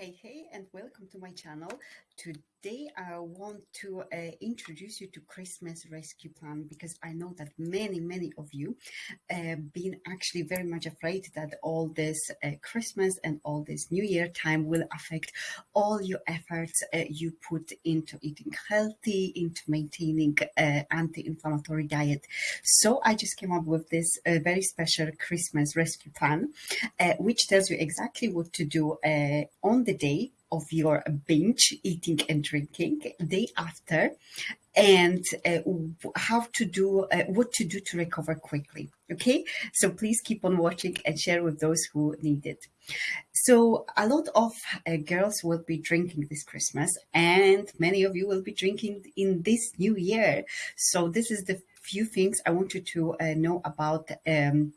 Hey, hey, and welcome to my channel. Today I want to uh, introduce you to Christmas Rescue Plan because I know that many, many of you have uh, been actually very much afraid that all this uh, Christmas and all this New Year time will affect all your efforts uh, you put into eating healthy, into maintaining uh, anti-inflammatory diet. So I just came up with this uh, very special Christmas Rescue Plan, which tells you exactly what to do on the the day of your binge eating and drinking day after and uh, how to do uh, what to do to recover quickly okay? So please keep on watching and share with those who need it. So a lot of uh, girls will be drinking this christmas and many of you will be drinking in this new year. So this is the few things i want you to uh, know about um,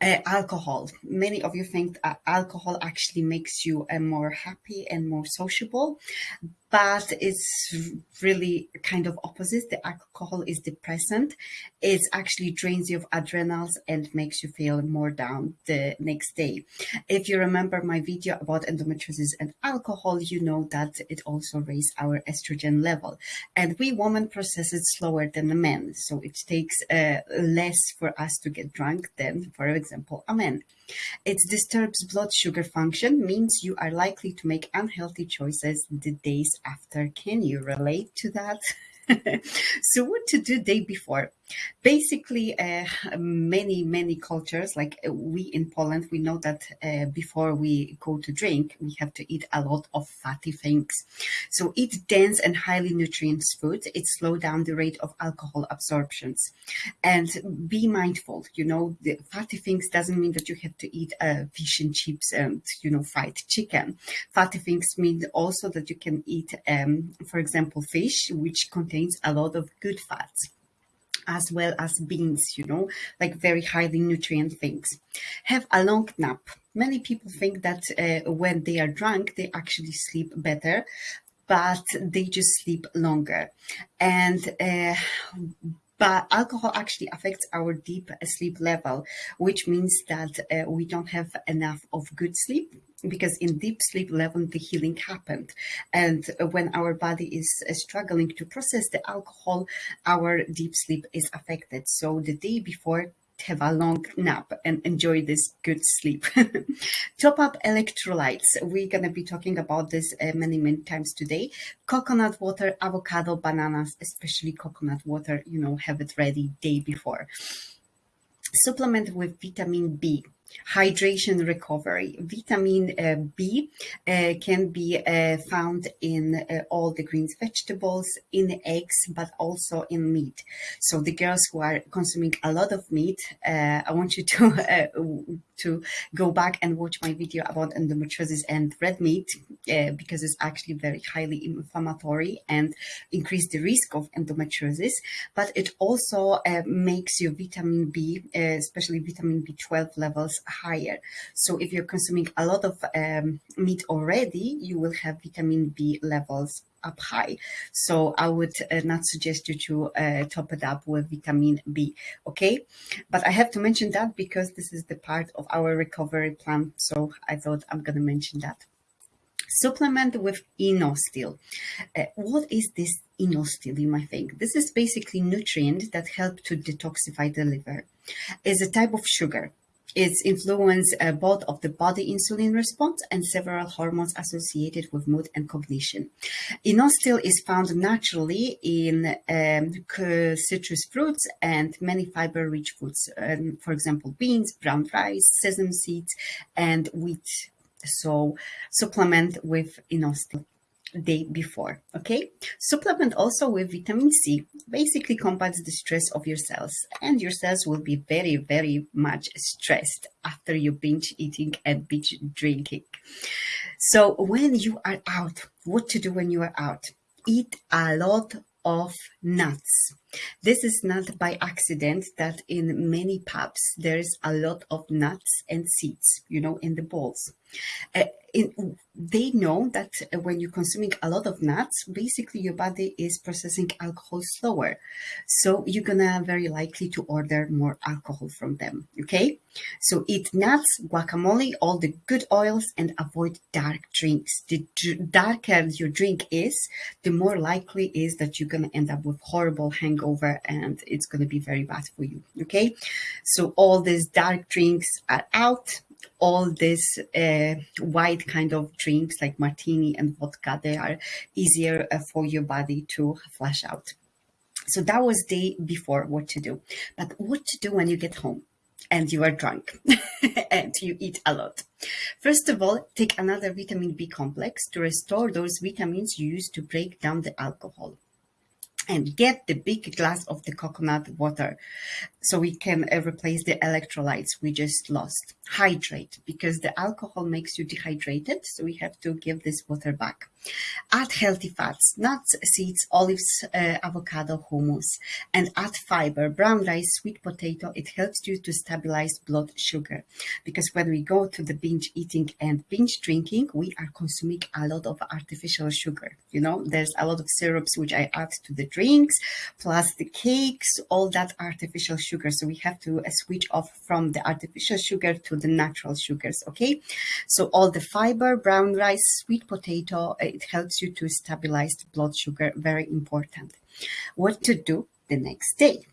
uh, alcohol. Many of you think alcohol actually makes you uh, more happy and more sociable, but it's really kind of opposite. The alcohol is depressant. It actually drains you of adrenals and makes you feel more down the next day. If you remember my video about endometriosis and alcohol, you know that it also raises our estrogen level. And we women process it slower than the men. So it takes uh, less for us to get drunk than, for example, a man. It disturbs blood sugar function, means you are likely to make unhealthy choices the days after. Can you relate to that? so what to do day before? Basically uh, many many cultures like uh, we in poland we know that uh, before we go to drink we have to eat a lot of fatty things. So eat dense and highly nutritious food. It slow down the rate of alcohol absorptions. And be mindful you know the fatty things doesn't mean that you have to eat uh, fish and chips and you know fried chicken. Fatty things mean also that you can eat um, for example fish which contains a lot of good fats as well as beans, you know, like very highly nutrient things. Have a long nap. Many people think that uh, when they are drunk, they actually sleep better, but they just sleep longer. And uh, but alcohol actually affects our deep sleep level, which means that uh, we don't have enough of good sleep because in deep sleep level the healing happened. And when our body is uh, struggling to process the alcohol our deep sleep is affected. So the day before have a long nap and enjoy this good sleep. Top up electrolytes. We're going to be talking about this uh, many, many times today. Coconut water, avocado, bananas, especially coconut water, you know, have it ready day before. Supplement with vitamin B hydration recovery. Vitamin uh, B uh, can be uh, found in all the greens vegetables, in the eggs, but also in meat. So the girls who are consuming a lot of meat, I want you to to go back and watch my video about endometriosis and red meat uh, because it's actually very highly inflammatory and increase the risk of endometriosis. But it also uh, makes your vitamin B, uh, especially vitamin B12 levels higher. So if you're consuming a lot of um, meat already, you will have vitamin B levels up high. So I would uh, not suggest you to uh, top it up with vitamin B, okay? But I have to mention that because this is the part of our recovery plan. So I thought I'm going to mention that. Supplement with inositol. Uh, what is this inositol, you might think? This is basically nutrient that help to detoxify the liver. It's a type of sugar it's influence uh, both of the body insulin response and several hormones associated with mood and cognition. Inositol is found naturally in um, citrus fruits and many fiber-rich foods, um, for example, beans, brown rice, sesame seeds, and wheat. So supplement with inositol day before. Okay, supplement also with vitamin C. Basically combats the stress of your cells, and your cells will be very, very much stressed after you binge eating and binge drinking. So when you are out, what to do when you are out? Eat a lot of nuts. This is not by accident that in many pubs there's a lot of nuts and seeds, you know, in the bowls. Uh, in, they know that when you're consuming a lot of nuts, basically your body is processing alcohol slower. So you're gonna very likely to order more alcohol from them. Okay. So eat nuts, guacamole, all the good oils and avoid dark drinks. The darker your drink is, the more likely is that you're gonna end up with horrible hangover and it's gonna be very bad for you. Okay. So all these dark drinks are out all these uh, white kind of drinks like martini and vodka, they are easier uh, for your body to flush out. So that was day before what to do. But what to do when you get home and you are drunk and you eat a lot? First of all, take another vitamin B complex to restore those vitamins you use to break down the alcohol and get the big glass of the coconut water so we can uh, replace the electrolytes we just lost. Hydrate because the alcohol makes you dehydrated, so we have to give this water back. Add healthy fats, nuts, seeds, olives, uh, avocado, hummus, and add fiber, brown rice, sweet potato. It helps you to stabilize blood sugar because when we go to the binge eating and binge drinking, we are consuming a lot of artificial sugar. You know, there's a lot of syrups which I add to the drinks, plus the cakes, all that artificial sugar. So we have to uh, switch off from the artificial sugar to the natural sugars. Okay. So all the fiber, brown rice, sweet potato, uh, it helps you to stabilize the blood sugar. Very important. What to do the next day?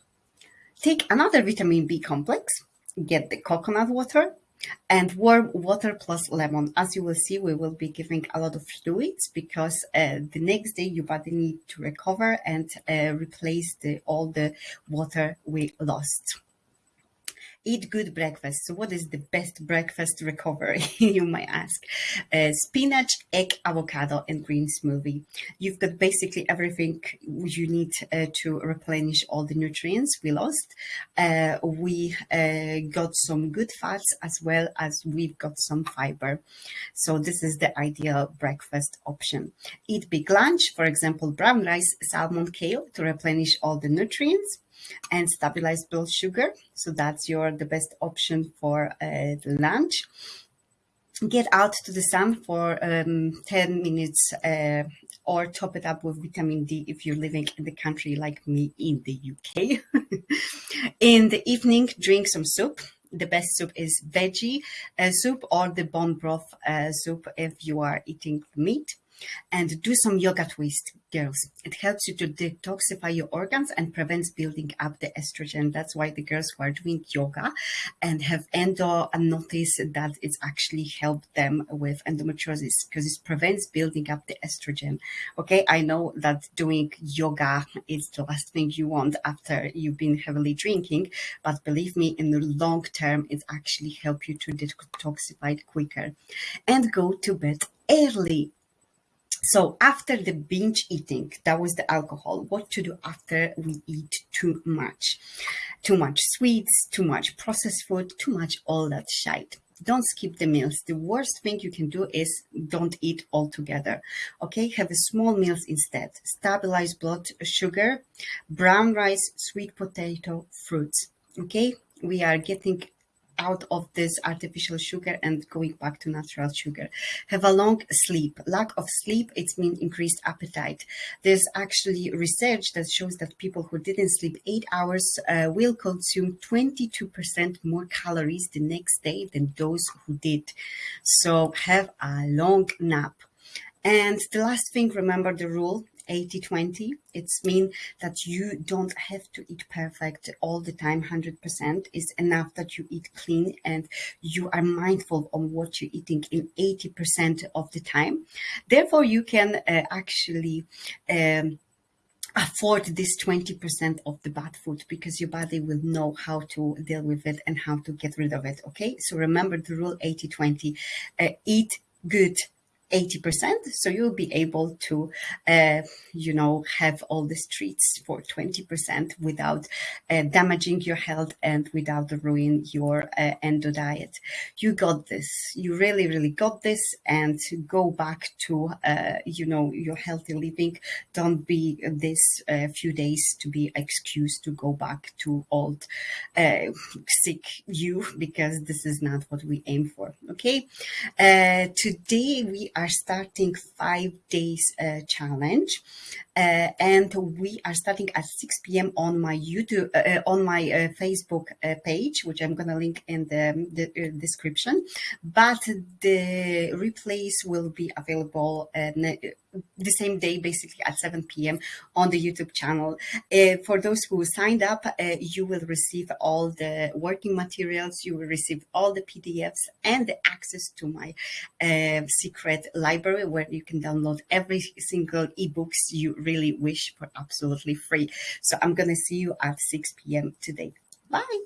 Take another vitamin B complex, get the coconut water, and warm water plus lemon. As you will see, we will be giving a lot of fluids because uh, the next day your body need to recover and uh, replace the, all the water we lost. Eat good breakfast. So what is the best breakfast recovery, you might ask? Uh, spinach, egg, avocado, and green smoothie. You've got basically everything you need uh, to replenish all the nutrients we lost. Uh, we uh, got some good fats as well as we've got some fiber. So this is the ideal breakfast option. Eat big lunch, for example, brown rice, salmon, kale to replenish all the nutrients and stabilize blood sugar. So that's your the best option for uh, the lunch. Get out to the sun for um, 10 minutes uh, or top it up with vitamin D if you're living in the country like me in the UK. in the evening, drink some soup. The best soup is veggie uh, soup or the bone broth uh, soup if you are eating meat and do some yoga twist girls. It helps you to detoxify your organs and prevents building up the estrogen. That's why the girls who are doing yoga and have endo and notice that it's actually helped them with endometriosis because it prevents building up the estrogen. Okay i know that doing yoga is the last thing you want after you've been heavily drinking but believe me in the long term it actually help you to detoxify quicker. And go to bed early so after the binge eating, that was the alcohol. What to do after we eat too much? Too much sweets, too much processed food, too much all that shite. Don't skip the meals. The worst thing you can do is don't eat altogether. Okay, have small meals instead. Stabilize blood sugar, brown rice, sweet potato, fruits. Okay, we are getting out of this artificial sugar and going back to natural sugar. Have a long sleep. Lack of sleep, it means increased appetite. There's actually research that shows that people who didn't sleep eight hours uh, will consume 22% more calories the next day than those who did. So have a long nap. And the last thing, remember the rule 80 20 it's mean that you don't have to eat perfect all the time 100% is enough that you eat clean and you are mindful on what you're eating in 80% of the time. Therefore you can uh, actually um, afford this 20% of the bad food because your body will know how to deal with it and how to get rid of it okay? So remember the rule 80 20 uh, eat good 80%. So you'll be able to, uh, you know, have all the treats for 20% without uh, damaging your health and without ruining your uh, endo diet. You got this. You really, really got this. And go back to, uh, you know, your healthy living. Don't be this uh, few days to be excused to go back to old uh, sick you because this is not what we aim for. Okay. today we are starting five days uh, challenge. Uh, and we are starting at 6 p.m. on my YouTube, uh, uh, on my uh, Facebook uh, page, which I'm going to link in the, the description. But the replays will be available the same day, basically at 7 p.m. on the YouTube channel. Uh, for those who signed up, uh, you will receive all the working materials, you will receive all the PDFs and the access to my uh, secret library where you can download every single ebooks you really wish for absolutely free. So I'm going to see you at 6 p.m. today. Bye.